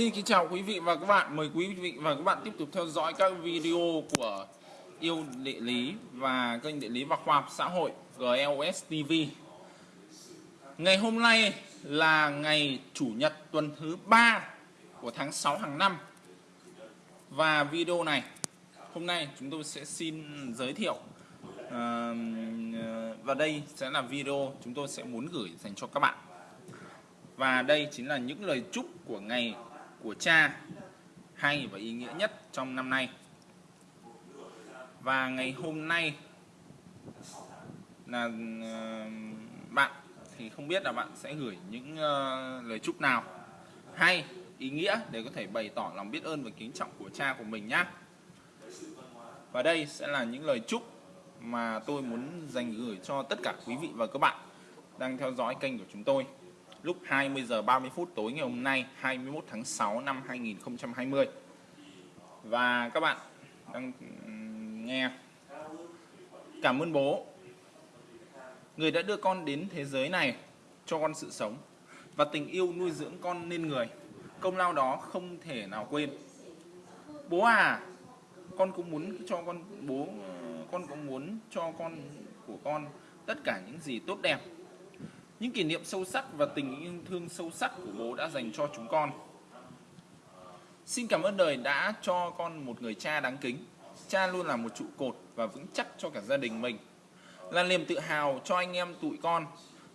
Xin kính chào quý vị và các bạn. Mời quý vị và các bạn tiếp tục theo dõi các video của Yêu Địa Lý và kênh Địa Lý và Khoa học Xã hội GLS TV. Ngày hôm nay là ngày Chủ nhật tuần thứ 3 của tháng 6 hàng năm. Và video này, hôm nay chúng tôi sẽ xin giới thiệu ờ, Và đây sẽ là video chúng tôi sẽ muốn gửi dành cho các bạn và đây chính là những lời chúc của ngày của cha, hay và ý nghĩa nhất trong năm nay. Và ngày hôm nay là ờ, bạn thì không biết là bạn sẽ gửi những ờ, lời chúc nào hay ý nghĩa để có thể bày tỏ lòng biết ơn và kính trọng của cha của mình nhé và đây sẽ là những lời chúc mà tôi muốn dành gửi cho tất cả quý vị và các bạn đang theo dõi kênh của chúng tôi lúc 20 giờ 30 phút tối ngày hôm nay 21 tháng 6 năm 2020 và các bạn đang nghe. Cảm ơn bố. Người đã đưa con đến thế giới này cho con sự sống và tình yêu nuôi dưỡng con nên người. Công lao đó không thể nào quên. Bố à con cũng muốn cho con, bố, con cũng muốn cho con của con tất cả những gì tốt đẹp những kỷ niệm sâu sắc và tình yêu thương sâu sắc của bố đã dành cho chúng con. Xin cảm ơn đời đã cho con một người cha đáng kính. Cha luôn là một trụ cột và vững chắc cho cả gia đình mình. Là niềm tự hào cho anh em tụi con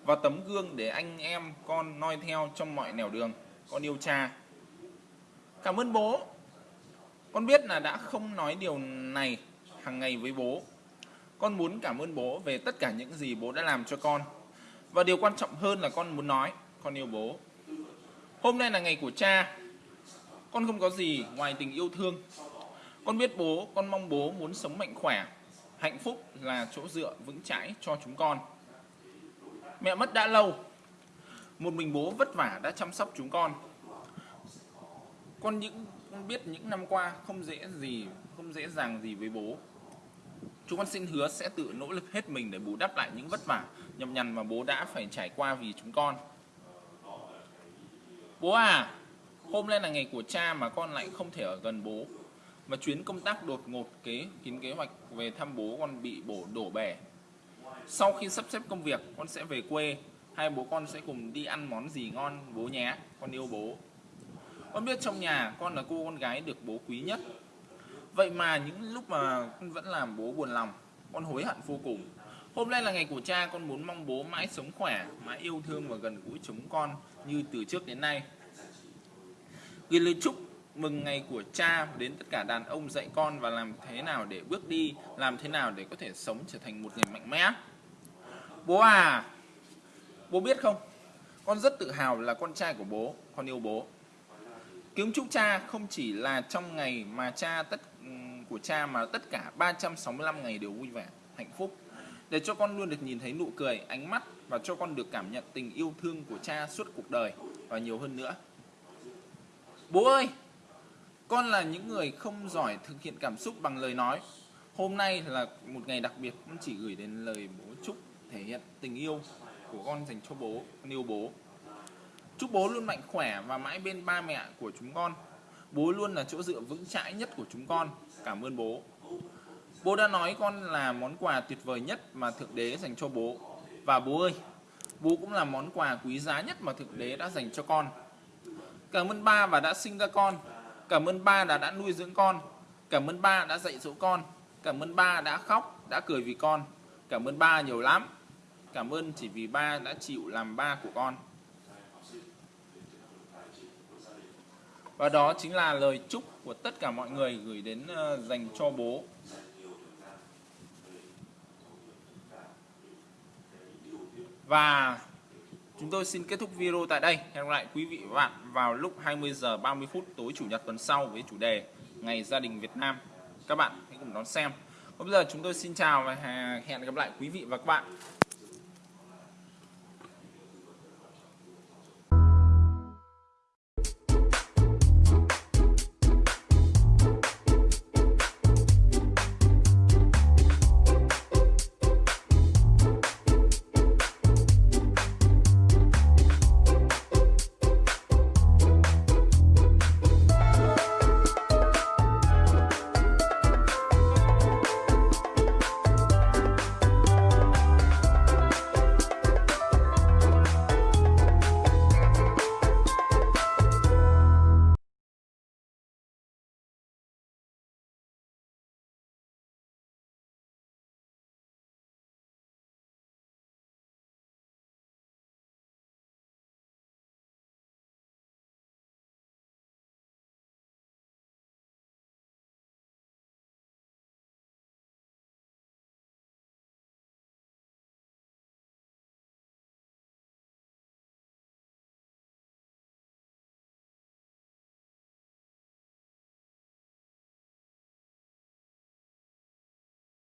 và tấm gương để anh em con noi theo trong mọi nẻo đường. Con yêu cha. Cảm ơn bố. Con biết là đã không nói điều này hàng ngày với bố. Con muốn cảm ơn bố về tất cả những gì bố đã làm cho con và điều quan trọng hơn là con muốn nói, con yêu bố. Hôm nay là ngày của cha. Con không có gì ngoài tình yêu thương. Con biết bố, con mong bố muốn sống mạnh khỏe. Hạnh phúc là chỗ dựa vững chãi cho chúng con. Mẹ mất đã lâu. Một mình bố vất vả đã chăm sóc chúng con. Con những con biết những năm qua không dễ gì, không dễ dàng gì với bố Chúng con xin hứa sẽ tự nỗ lực hết mình để bù đắp lại những vất vả, nhọc nhằn mà bố đã phải trải qua vì chúng con. Bố à, hôm nay là ngày của cha mà con lại không thể ở gần bố. Mà chuyến công tác đột ngột kế kín kế hoạch về thăm bố con bị bổ đổ bể. Sau khi sắp xếp công việc, con sẽ về quê. Hai bố con sẽ cùng đi ăn món gì ngon bố nhé. Con yêu bố. Con biết trong nhà con là cô con gái được bố quý nhất Vậy mà những lúc mà con vẫn làm bố buồn lòng, Con hối hận vô cùng. Hôm nay là ngày của cha, Con muốn mong bố mãi sống khỏe, Mãi yêu thương và gần gũi chúng con Như từ trước đến nay. Gửi lời chúc mừng ngày của cha Đến tất cả đàn ông dạy con Và làm thế nào để bước đi, Làm thế nào để có thể sống trở thành một người mạnh mẽ. Bố à Bố biết không? Con rất tự hào là con trai của bố, Con yêu bố. Kính chúc cha không chỉ là trong ngày mà cha tất ừ, của cha mà tất cả 365 ngày đều vui vẻ, hạnh phúc. Để cho con luôn được nhìn thấy nụ cười, ánh mắt và cho con được cảm nhận tình yêu thương của cha suốt cuộc đời và nhiều hơn nữa. Bố ơi, con là những người không giỏi thực hiện cảm xúc bằng lời nói. Hôm nay là một ngày đặc biệt, con chỉ gửi đến lời bố chúc thể hiện tình yêu của con dành cho bố, con yêu bố. Chúc bố luôn mạnh khỏe và mãi bên ba mẹ của chúng con. Bố luôn là chỗ dựa vững chãi nhất của chúng con. Cảm ơn bố. Bố đã nói con là món quà tuyệt vời nhất mà Thượng Đế dành cho bố. Và bố ơi, bố cũng là món quà quý giá nhất mà Thượng Đế đã dành cho con. Cảm ơn ba và đã sinh ra con. Cảm ơn ba đã đã nuôi dưỡng con. Cảm ơn ba đã dạy dỗ con. Cảm ơn ba đã khóc, đã cười vì con. Cảm ơn ba nhiều lắm. Cảm ơn chỉ vì ba đã chịu làm ba của con. Và đó chính là lời chúc của tất cả mọi người gửi đến uh, dành cho bố. Và chúng tôi xin kết thúc video tại đây. Hẹn gặp lại quý vị và bạn vào lúc 20 giờ 30 phút tối chủ nhật tuần sau với chủ đề Ngày gia đình Việt Nam. Các bạn hãy cùng đón xem. Còn bây giờ chúng tôi xin chào và hẹn gặp lại quý vị và các bạn